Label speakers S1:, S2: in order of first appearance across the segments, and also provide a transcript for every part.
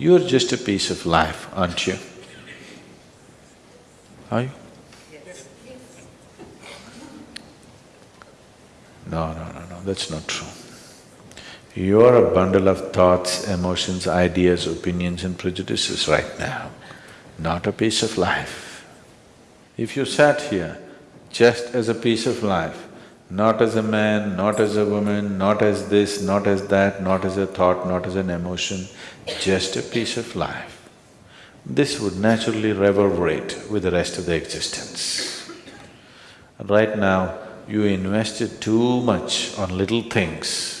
S1: You're just a piece of life, aren't you? Are you? No, no, no, no, that's not true. You're a bundle of thoughts, emotions, ideas, opinions and prejudices right now, not a piece of life. If you sat here just as a piece of life, not as a man, not as a woman, not as this, not as that, not as a thought, not as an emotion, just a piece of life, this would naturally reverberate with the rest of the existence. Right now, you invested too much on little things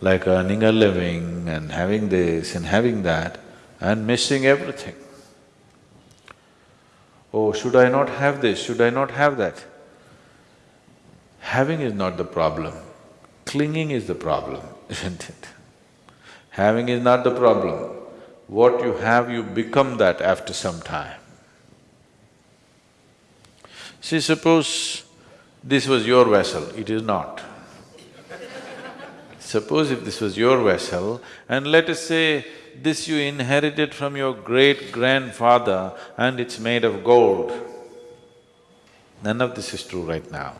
S1: like earning a living and having this and having that and missing everything. Oh, should I not have this, should I not have that? Having is not the problem, clinging is the problem, isn't it? Having is not the problem. What you have, you become that after some time. See, suppose this was your vessel, it is not. Suppose if this was your vessel and let us say this you inherited from your great-grandfather and it's made of gold. None of this is true right now.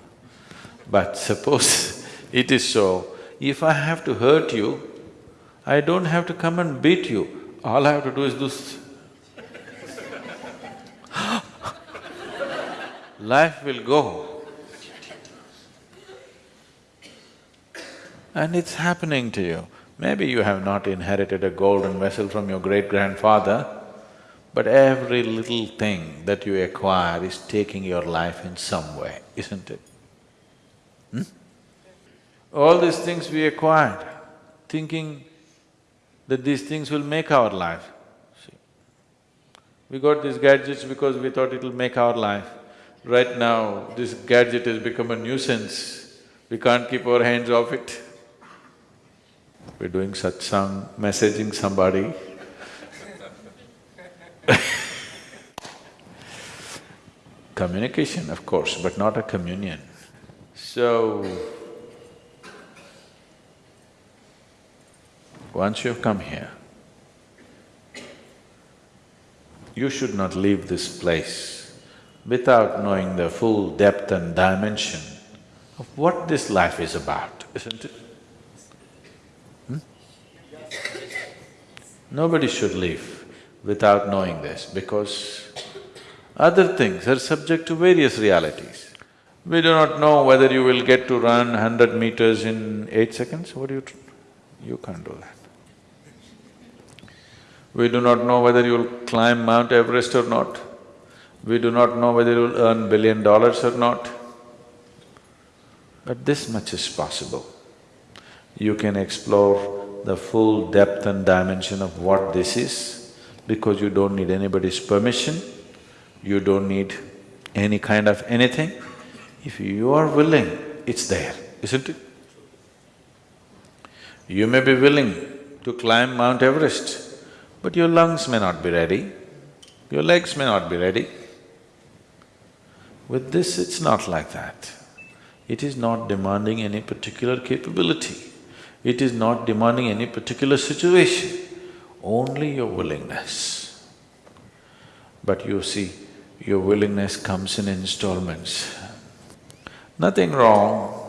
S1: But suppose it is so, if I have to hurt you, I don't have to come and beat you, all I have to do is this. Life will go. and it's happening to you. Maybe you have not inherited a golden vessel from your great-grandfather, but every little thing that you acquire is taking your life in some way, isn't it? All these things we acquired, thinking that these things will make our life. See, we got these gadgets because we thought it'll make our life. Right now, this gadget has become a nuisance, we can't keep our hands off it. We're doing satsang, messaging somebody Communication, of course, but not a communion. So, once you've come here, you should not leave this place without knowing the full depth and dimension of what this life is about, isn't it? Hmm? Nobody should leave without knowing this because other things are subject to various realities. We do not know whether you will get to run hundred meters in eight seconds, what do you… you can't do that. We do not know whether you'll climb Mount Everest or not. We do not know whether you'll earn billion dollars or not. But this much is possible. You can explore the full depth and dimension of what this is because you don't need anybody's permission, you don't need any kind of anything. If you are willing, it's there, isn't it? You may be willing to climb Mount Everest, but your lungs may not be ready, your legs may not be ready. With this, it's not like that. It is not demanding any particular capability. It is not demanding any particular situation, only your willingness. But you see, your willingness comes in installments. Nothing wrong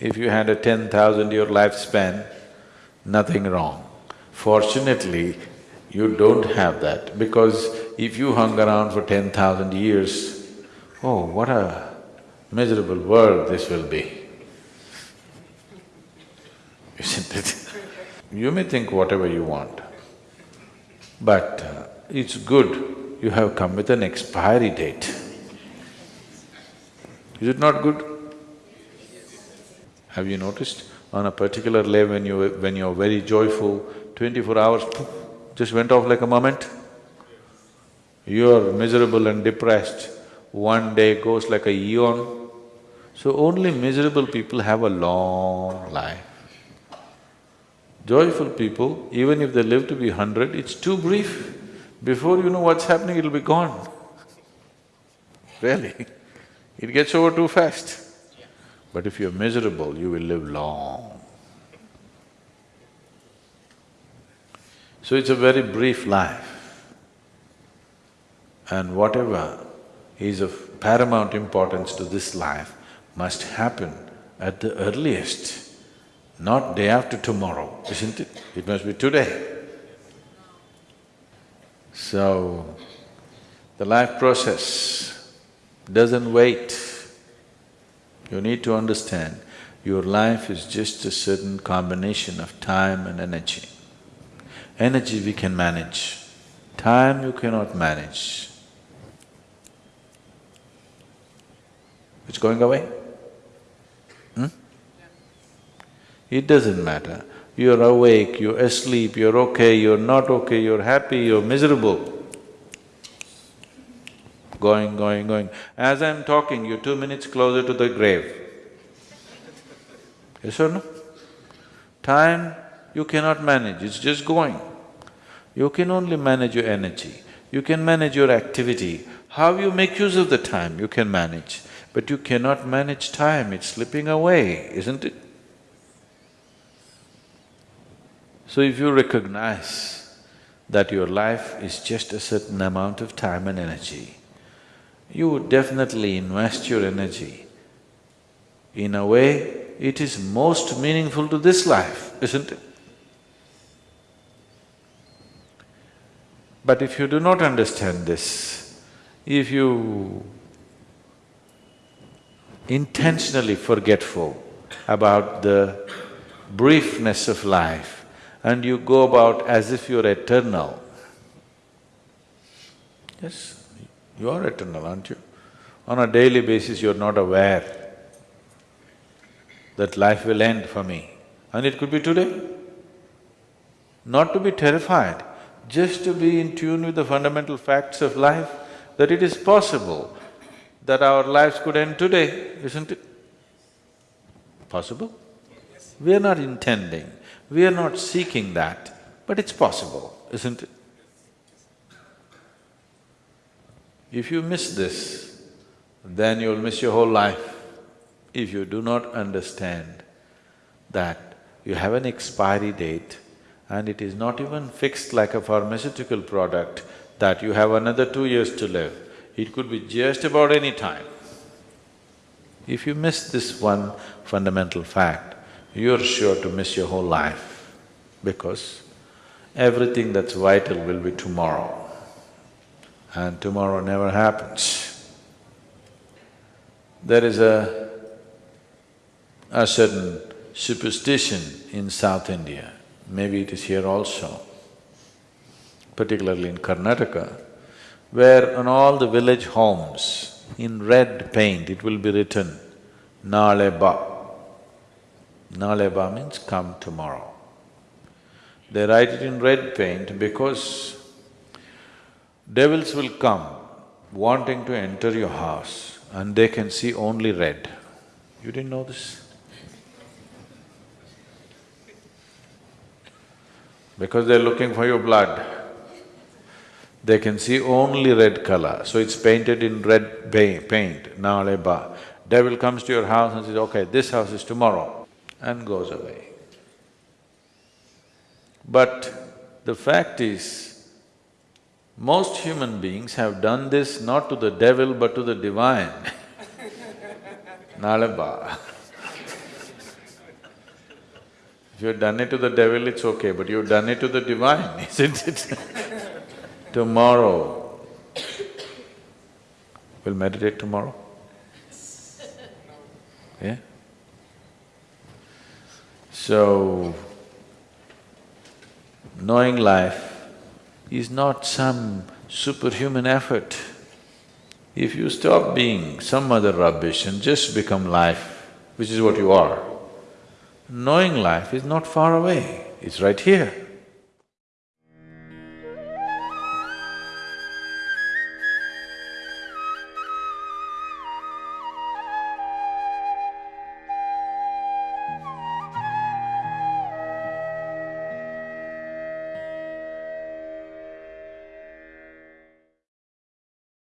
S1: if you had a ten thousand year lifespan, nothing wrong. Fortunately, you don't have that because if you hung around for ten thousand years, oh, what a miserable world this will be isn't it? you may think whatever you want, but uh, it's good you have come with an expiry date. Is it not good? Have you noticed? On a particular day when you… when you're very joyful, twenty-four hours poof, just went off like a moment. You're miserable and depressed, one day goes like a eon. So only miserable people have a long life. Joyful people, even if they live to be hundred, it's too brief. Before you know what's happening, it'll be gone. Really, it gets over too fast. But if you're miserable, you will live long. So it's a very brief life. And whatever is of paramount importance to this life must happen at the earliest, not day after tomorrow, isn't it? It must be today. So, the life process doesn't wait. You need to understand, your life is just a certain combination of time and energy. Energy we can manage, time you cannot manage. It's going away? Hmm? It doesn't matter. You're awake, you're asleep, you're okay, you're not okay, you're happy, you're miserable. Going, going, going. As I'm talking, you're two minutes closer to the grave. Yes or no? Time you cannot manage, it's just going. You can only manage your energy, you can manage your activity. How you make use of the time, you can manage. But you cannot manage time, it's slipping away, isn't it? So if you recognize that your life is just a certain amount of time and energy, you would definitely invest your energy in a way it is most meaningful to this life, isn't it? But if you do not understand this, if you intentionally forgetful about the briefness of life and you go about as if you're eternal, yes, you are eternal, aren't you? On a daily basis, you're not aware that life will end for me, and it could be today. Not to be terrified, just to be in tune with the fundamental facts of life, that it is possible that our lives could end today, isn't it? Possible? We are not intending, we are not seeking that, but it's possible, isn't it? If you miss this, then you'll miss your whole life. If you do not understand that you have an expiry date and it is not even fixed like a pharmaceutical product that you have another two years to live, it could be just about any time. If you miss this one fundamental fact, you're sure to miss your whole life because everything that's vital will be tomorrow and tomorrow never happens. There is a, a certain superstition in South India, maybe it is here also, particularly in Karnataka, where on all the village homes, in red paint it will be written, Naleba. Naleba means come tomorrow. They write it in red paint because Devils will come wanting to enter your house and they can see only red. You didn't know this? Because they're looking for your blood. They can see only red color, so it's painted in red paint, naleba. Devil comes to your house and says, okay, this house is tomorrow, and goes away. But the fact is, most human beings have done this not to the devil but to the divine. Nalaba. If you've done it to the devil, it's okay, but you've done it to the divine, isn't it? tomorrow, we'll meditate tomorrow? Yeah? So, knowing life is not some superhuman effort. If you stop being some other rubbish and just become life, which is what you are, knowing life is not far away, it's right here.